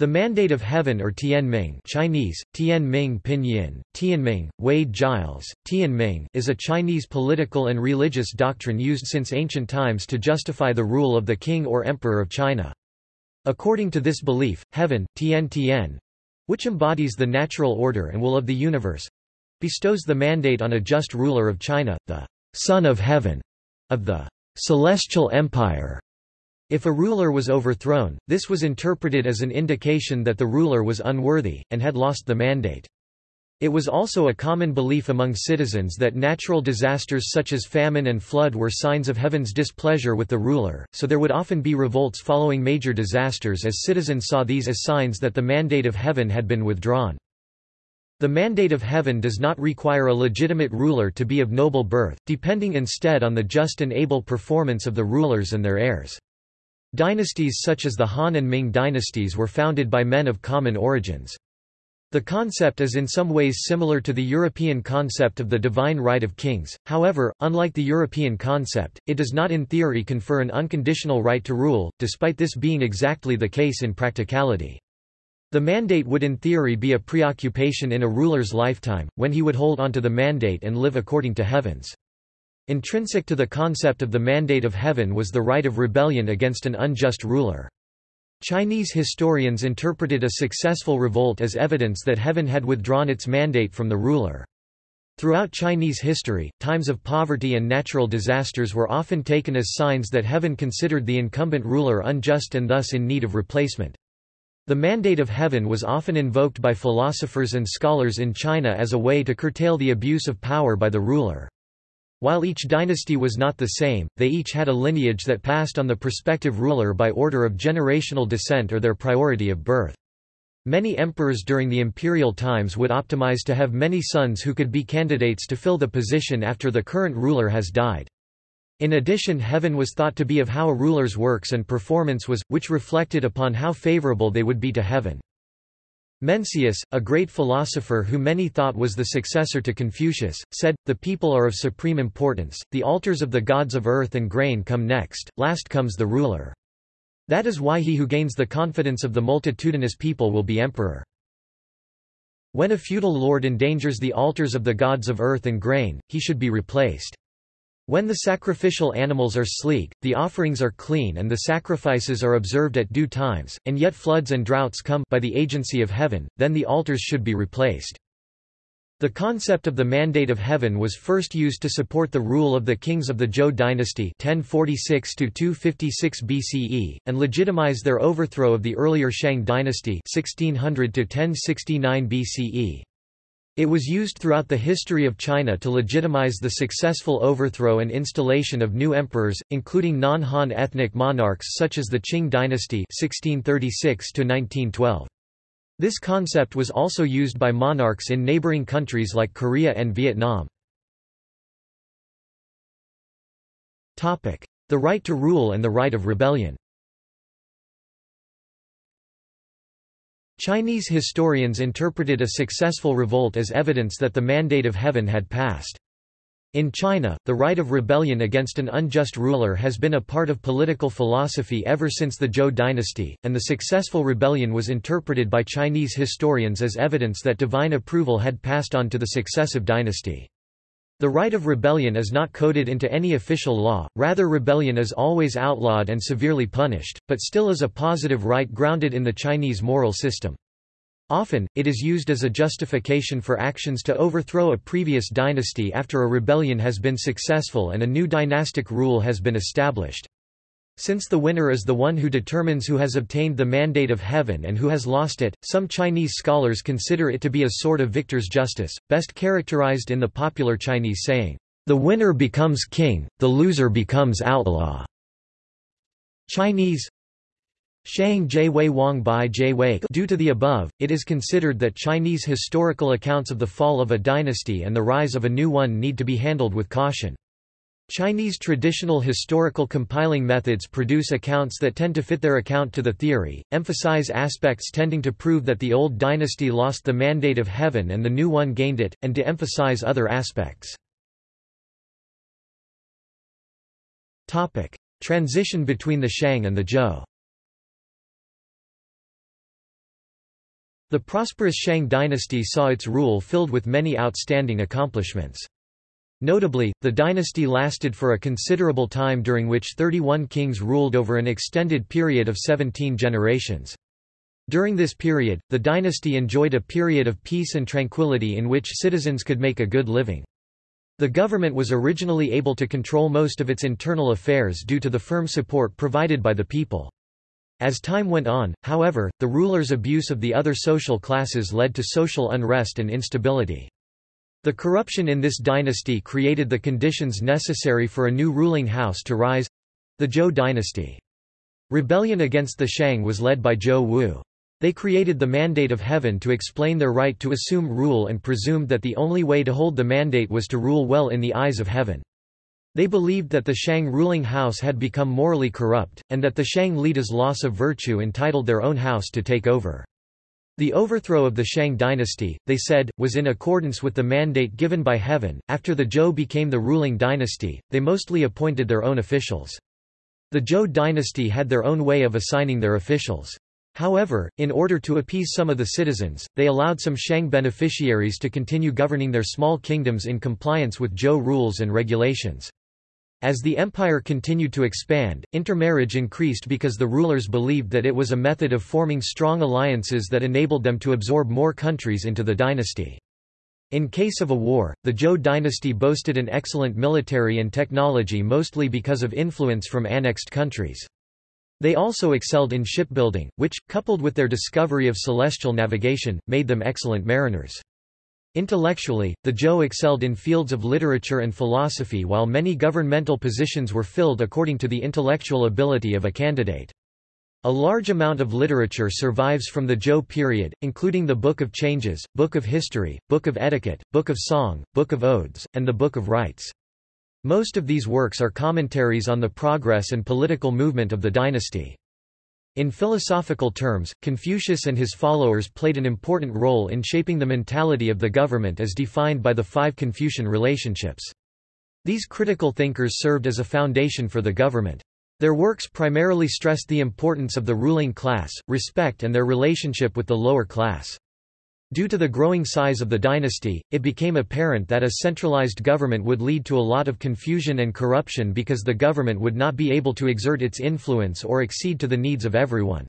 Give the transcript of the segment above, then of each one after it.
The Mandate of Heaven or Tianming Chinese, Tianming Pinyin, Tianming, Wade Giles, Tianming is a Chinese political and religious doctrine used since ancient times to justify the rule of the king or emperor of China. According to this belief, heaven, Tian Tian, which embodies the natural order and will of the universe, bestows the mandate on a just ruler of China, the Son of Heaven, of the celestial empire, if a ruler was overthrown, this was interpreted as an indication that the ruler was unworthy, and had lost the mandate. It was also a common belief among citizens that natural disasters such as famine and flood were signs of heaven's displeasure with the ruler, so there would often be revolts following major disasters as citizens saw these as signs that the mandate of heaven had been withdrawn. The mandate of heaven does not require a legitimate ruler to be of noble birth, depending instead on the just and able performance of the rulers and their heirs. Dynasties such as the Han and Ming dynasties were founded by men of common origins. The concept is in some ways similar to the European concept of the divine right of kings, however, unlike the European concept, it does not in theory confer an unconditional right to rule, despite this being exactly the case in practicality. The mandate would in theory be a preoccupation in a ruler's lifetime, when he would hold onto the mandate and live according to heavens. Intrinsic to the concept of the mandate of heaven was the right of rebellion against an unjust ruler. Chinese historians interpreted a successful revolt as evidence that heaven had withdrawn its mandate from the ruler. Throughout Chinese history, times of poverty and natural disasters were often taken as signs that heaven considered the incumbent ruler unjust and thus in need of replacement. The mandate of heaven was often invoked by philosophers and scholars in China as a way to curtail the abuse of power by the ruler. While each dynasty was not the same, they each had a lineage that passed on the prospective ruler by order of generational descent or their priority of birth. Many emperors during the imperial times would optimize to have many sons who could be candidates to fill the position after the current ruler has died. In addition heaven was thought to be of how a ruler's works and performance was, which reflected upon how favorable they would be to heaven. Mencius, a great philosopher who many thought was the successor to Confucius, said, The people are of supreme importance, the altars of the gods of earth and grain come next, last comes the ruler. That is why he who gains the confidence of the multitudinous people will be emperor. When a feudal lord endangers the altars of the gods of earth and grain, he should be replaced. When the sacrificial animals are sleek, the offerings are clean and the sacrifices are observed at due times, and yet floods and droughts come by the agency of heaven, then the altars should be replaced. The concept of the mandate of heaven was first used to support the rule of the kings of the Zhou dynasty 1046 BCE, and legitimize their overthrow of the earlier Shang dynasty 1600 1069 BCE. It was used throughout the history of China to legitimize the successful overthrow and installation of new emperors, including non-Han ethnic monarchs such as the Qing dynasty 1636 -1912. This concept was also used by monarchs in neighboring countries like Korea and Vietnam. The right to rule and the right of rebellion Chinese historians interpreted a successful revolt as evidence that the mandate of heaven had passed. In China, the right of rebellion against an unjust ruler has been a part of political philosophy ever since the Zhou dynasty, and the successful rebellion was interpreted by Chinese historians as evidence that divine approval had passed on to the successive dynasty. The right of rebellion is not coded into any official law, rather rebellion is always outlawed and severely punished, but still is a positive right grounded in the Chinese moral system. Often, it is used as a justification for actions to overthrow a previous dynasty after a rebellion has been successful and a new dynastic rule has been established. Since the winner is the one who determines who has obtained the mandate of heaven and who has lost it, some Chinese scholars consider it to be a sort of victor's justice, best characterized in the popular Chinese saying, "The winner becomes king, the loser becomes outlaw." Chinese Shang Jie Wei Wang Bai Jie Wei. Due to the above, it is considered that Chinese historical accounts of the fall of a dynasty and the rise of a new one need to be handled with caution. Chinese traditional historical compiling methods produce accounts that tend to fit their account to the theory, emphasize aspects tending to prove that the old dynasty lost the mandate of heaven and the new one gained it, and de emphasize other aspects. Transition between the Shang and the Zhou The prosperous Shang dynasty saw its rule filled with many outstanding accomplishments. Notably, the dynasty lasted for a considerable time during which 31 kings ruled over an extended period of 17 generations. During this period, the dynasty enjoyed a period of peace and tranquility in which citizens could make a good living. The government was originally able to control most of its internal affairs due to the firm support provided by the people. As time went on, however, the rulers' abuse of the other social classes led to social unrest and instability. The corruption in this dynasty created the conditions necessary for a new ruling house to rise—the Zhou dynasty. Rebellion against the Shang was led by Zhou Wu. They created the Mandate of Heaven to explain their right to assume rule and presumed that the only way to hold the mandate was to rule well in the eyes of heaven. They believed that the Shang ruling house had become morally corrupt, and that the Shang leaders' loss of virtue entitled their own house to take over. The overthrow of the Shang dynasty, they said, was in accordance with the mandate given by heaven. After the Zhou became the ruling dynasty, they mostly appointed their own officials. The Zhou dynasty had their own way of assigning their officials. However, in order to appease some of the citizens, they allowed some Shang beneficiaries to continue governing their small kingdoms in compliance with Zhou rules and regulations. As the empire continued to expand, intermarriage increased because the rulers believed that it was a method of forming strong alliances that enabled them to absorb more countries into the dynasty. In case of a war, the Zhou dynasty boasted an excellent military and technology mostly because of influence from annexed countries. They also excelled in shipbuilding, which, coupled with their discovery of celestial navigation, made them excellent mariners. Intellectually, the Zhou excelled in fields of literature and philosophy while many governmental positions were filled according to the intellectual ability of a candidate. A large amount of literature survives from the Zhou period, including the Book of Changes, Book of History, Book of Etiquette, Book of Song, Book of Odes, and the Book of Rites. Most of these works are commentaries on the progress and political movement of the dynasty. In philosophical terms, Confucius and his followers played an important role in shaping the mentality of the government as defined by the five Confucian relationships. These critical thinkers served as a foundation for the government. Their works primarily stressed the importance of the ruling class, respect and their relationship with the lower class. Due to the growing size of the dynasty, it became apparent that a centralized government would lead to a lot of confusion and corruption because the government would not be able to exert its influence or accede to the needs of everyone.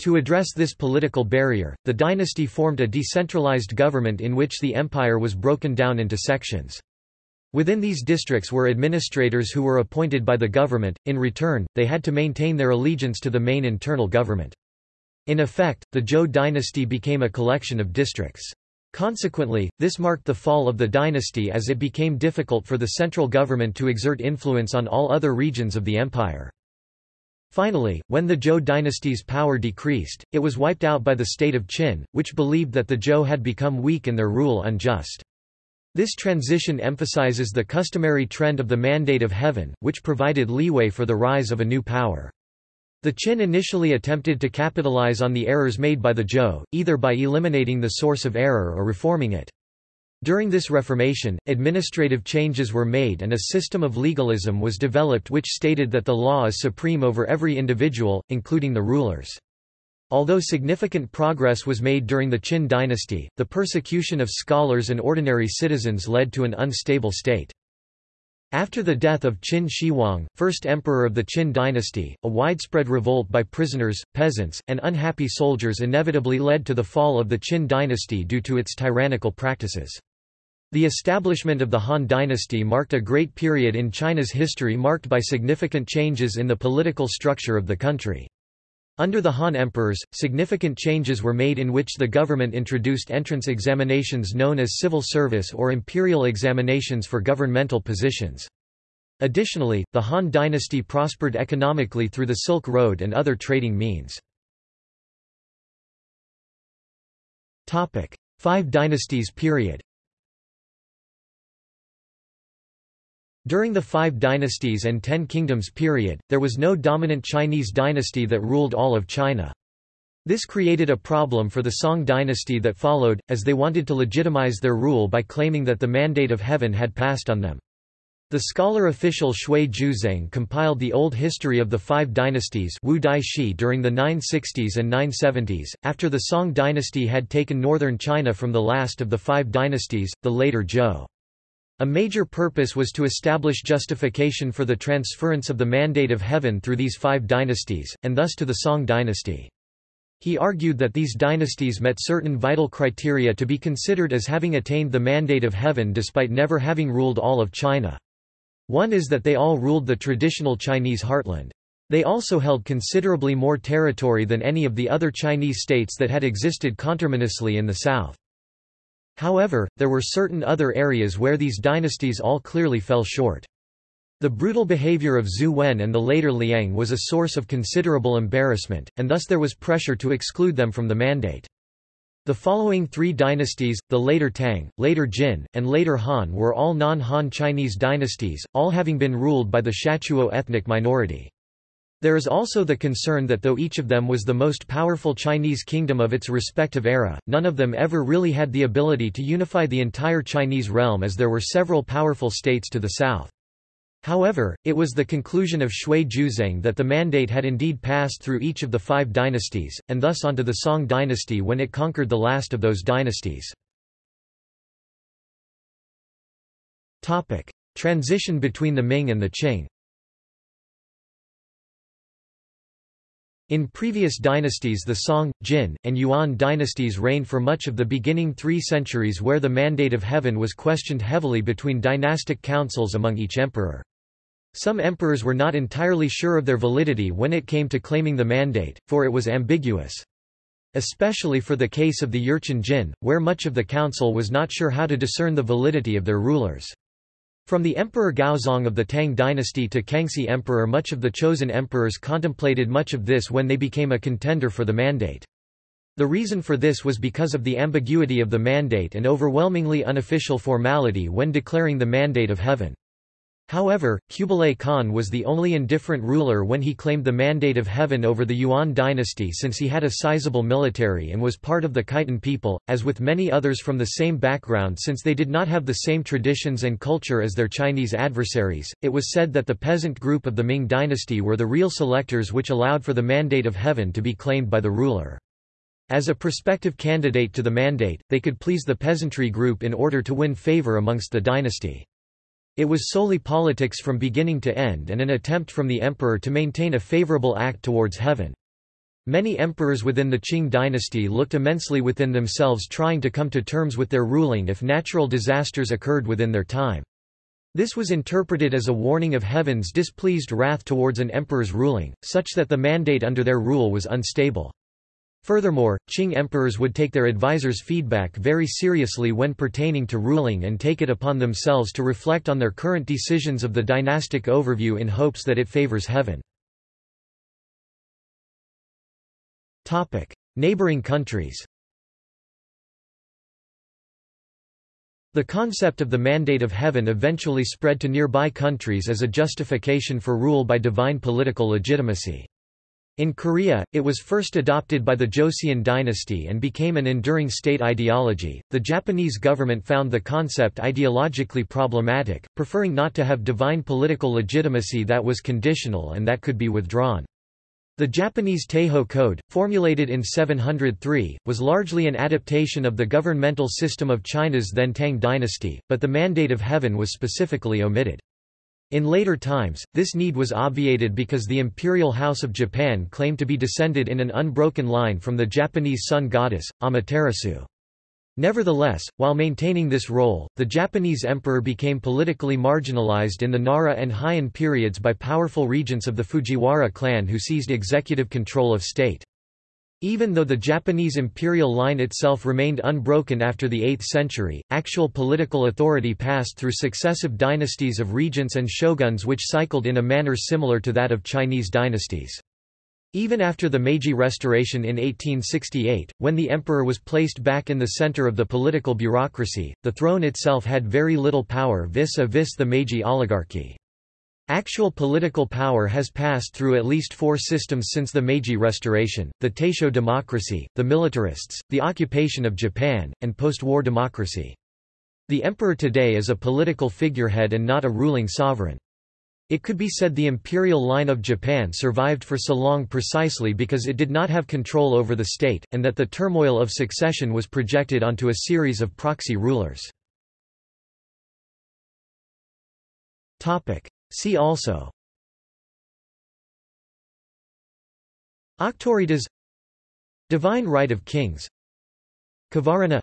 To address this political barrier, the dynasty formed a decentralized government in which the empire was broken down into sections. Within these districts were administrators who were appointed by the government, in return, they had to maintain their allegiance to the main internal government. In effect, the Zhou dynasty became a collection of districts. Consequently, this marked the fall of the dynasty as it became difficult for the central government to exert influence on all other regions of the empire. Finally, when the Zhou dynasty's power decreased, it was wiped out by the state of Qin, which believed that the Zhou had become weak and their rule unjust. This transition emphasizes the customary trend of the Mandate of Heaven, which provided leeway for the rise of a new power. The Qin initially attempted to capitalize on the errors made by the Zhou, either by eliminating the source of error or reforming it. During this reformation, administrative changes were made and a system of legalism was developed which stated that the law is supreme over every individual, including the rulers. Although significant progress was made during the Qin dynasty, the persecution of scholars and ordinary citizens led to an unstable state. After the death of Qin Shi Huang, first emperor of the Qin dynasty, a widespread revolt by prisoners, peasants, and unhappy soldiers inevitably led to the fall of the Qin dynasty due to its tyrannical practices. The establishment of the Han dynasty marked a great period in China's history marked by significant changes in the political structure of the country. Under the Han emperors, significant changes were made in which the government introduced entrance examinations known as civil service or imperial examinations for governmental positions. Additionally, the Han dynasty prospered economically through the Silk Road and other trading means. Five Dynasties period During the Five Dynasties and Ten Kingdoms period, there was no dominant Chinese dynasty that ruled all of China. This created a problem for the Song dynasty that followed, as they wanted to legitimize their rule by claiming that the mandate of heaven had passed on them. The scholar official Xue Juzheng compiled the old history of the five dynasties Wu Dai Shi during the 960s and 970s, after the Song dynasty had taken northern China from the last of the five dynasties, the later Zhou. A major purpose was to establish justification for the transference of the mandate of heaven through these five dynasties, and thus to the Song dynasty. He argued that these dynasties met certain vital criteria to be considered as having attained the mandate of heaven despite never having ruled all of China. One is that they all ruled the traditional Chinese heartland. They also held considerably more territory than any of the other Chinese states that had existed conterminously in the south. However, there were certain other areas where these dynasties all clearly fell short. The brutal behavior of Zhu Wen and the later Liang was a source of considerable embarrassment, and thus there was pressure to exclude them from the mandate. The following three dynasties, the later Tang, later Jin, and later Han were all non-Han Chinese dynasties, all having been ruled by the Shatuo ethnic minority. There is also the concern that though each of them was the most powerful Chinese kingdom of its respective era, none of them ever really had the ability to unify the entire Chinese realm as there were several powerful states to the south. However, it was the conclusion of Xue Juzheng that the mandate had indeed passed through each of the five dynasties, and thus onto the Song dynasty when it conquered the last of those dynasties. Transition between the Ming and the Qing In previous dynasties the Song, Jin, and Yuan dynasties reigned for much of the beginning three centuries where the mandate of heaven was questioned heavily between dynastic councils among each emperor. Some emperors were not entirely sure of their validity when it came to claiming the mandate, for it was ambiguous. Especially for the case of the Jurchen Jin, where much of the council was not sure how to discern the validity of their rulers. From the Emperor Gaozong of the Tang dynasty to Kangxi Emperor much of the chosen emperors contemplated much of this when they became a contender for the mandate. The reason for this was because of the ambiguity of the mandate and overwhelmingly unofficial formality when declaring the mandate of heaven. However, Kublai Khan was the only indifferent ruler when he claimed the mandate of heaven over the Yuan dynasty since he had a sizable military and was part of the Khitan people, as with many others from the same background since they did not have the same traditions and culture as their Chinese adversaries. It was said that the peasant group of the Ming dynasty were the real selectors which allowed for the mandate of heaven to be claimed by the ruler. As a prospective candidate to the mandate, they could please the peasantry group in order to win favor amongst the dynasty. It was solely politics from beginning to end and an attempt from the emperor to maintain a favorable act towards heaven. Many emperors within the Qing dynasty looked immensely within themselves trying to come to terms with their ruling if natural disasters occurred within their time. This was interpreted as a warning of heaven's displeased wrath towards an emperor's ruling, such that the mandate under their rule was unstable. Furthermore, Qing emperors would take their advisors' feedback very seriously when pertaining to ruling and take it upon themselves to reflect on their current decisions of the dynastic overview in hopes that it favors heaven. Neighboring countries The concept of the mandate of heaven eventually spread to nearby countries as a justification for rule by divine political legitimacy. In Korea, it was first adopted by the Joseon dynasty and became an enduring state ideology. The Japanese government found the concept ideologically problematic, preferring not to have divine political legitimacy that was conditional and that could be withdrawn. The Japanese Taiho Code, formulated in 703, was largely an adaptation of the governmental system of China's then Tang dynasty, but the mandate of heaven was specifically omitted. In later times, this need was obviated because the imperial house of Japan claimed to be descended in an unbroken line from the Japanese sun goddess, Amaterasu. Nevertheless, while maintaining this role, the Japanese emperor became politically marginalized in the Nara and Heian periods by powerful regents of the Fujiwara clan who seized executive control of state. Even though the Japanese imperial line itself remained unbroken after the 8th century, actual political authority passed through successive dynasties of regents and shoguns which cycled in a manner similar to that of Chinese dynasties. Even after the Meiji Restoration in 1868, when the emperor was placed back in the center of the political bureaucracy, the throne itself had very little power vis-a-vis -vis the Meiji oligarchy. Actual political power has passed through at least four systems since the Meiji Restoration, the Taisho democracy, the militarists, the occupation of Japan, and post-war democracy. The emperor today is a political figurehead and not a ruling sovereign. It could be said the imperial line of Japan survived for so long precisely because it did not have control over the state, and that the turmoil of succession was projected onto a series of proxy rulers. See also. Auctoritas Divine right of kings. Kavarana.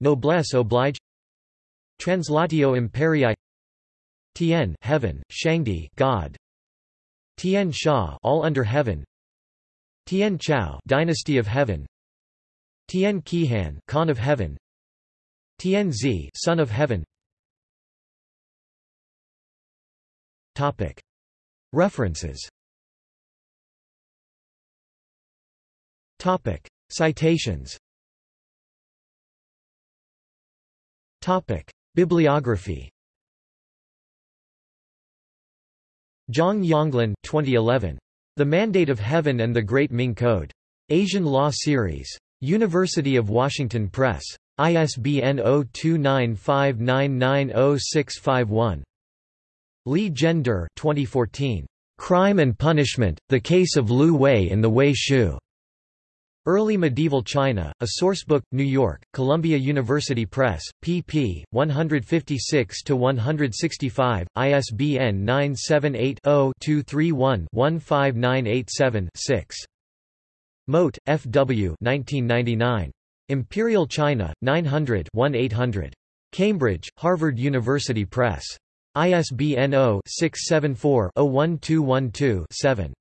Noblesse oblige. Translatio imperii Tian heaven, Shangdi God. Tian Xia all under heaven. Tian Chao dynasty of heaven. Tian Qihan Khan of heaven. Tian Zi son of heaven References Citations Bibliography Jiang Yonglin 2011. The Mandate of Heaven and the Great Ming Code. Asian Law Series. University of Washington Press. ISBN 0295990651. Li Gender 2014. Crime and Punishment, The Case of Lu Wei in the Wei Shu. Early Medieval China, a Sourcebook, New York, Columbia University Press, pp. 156–165, ISBN 978-0-231-15987-6. Mote, F. W. 1999. Imperial China, 900 1800. Cambridge, Harvard University Press. ISBN 0-674-01212-7.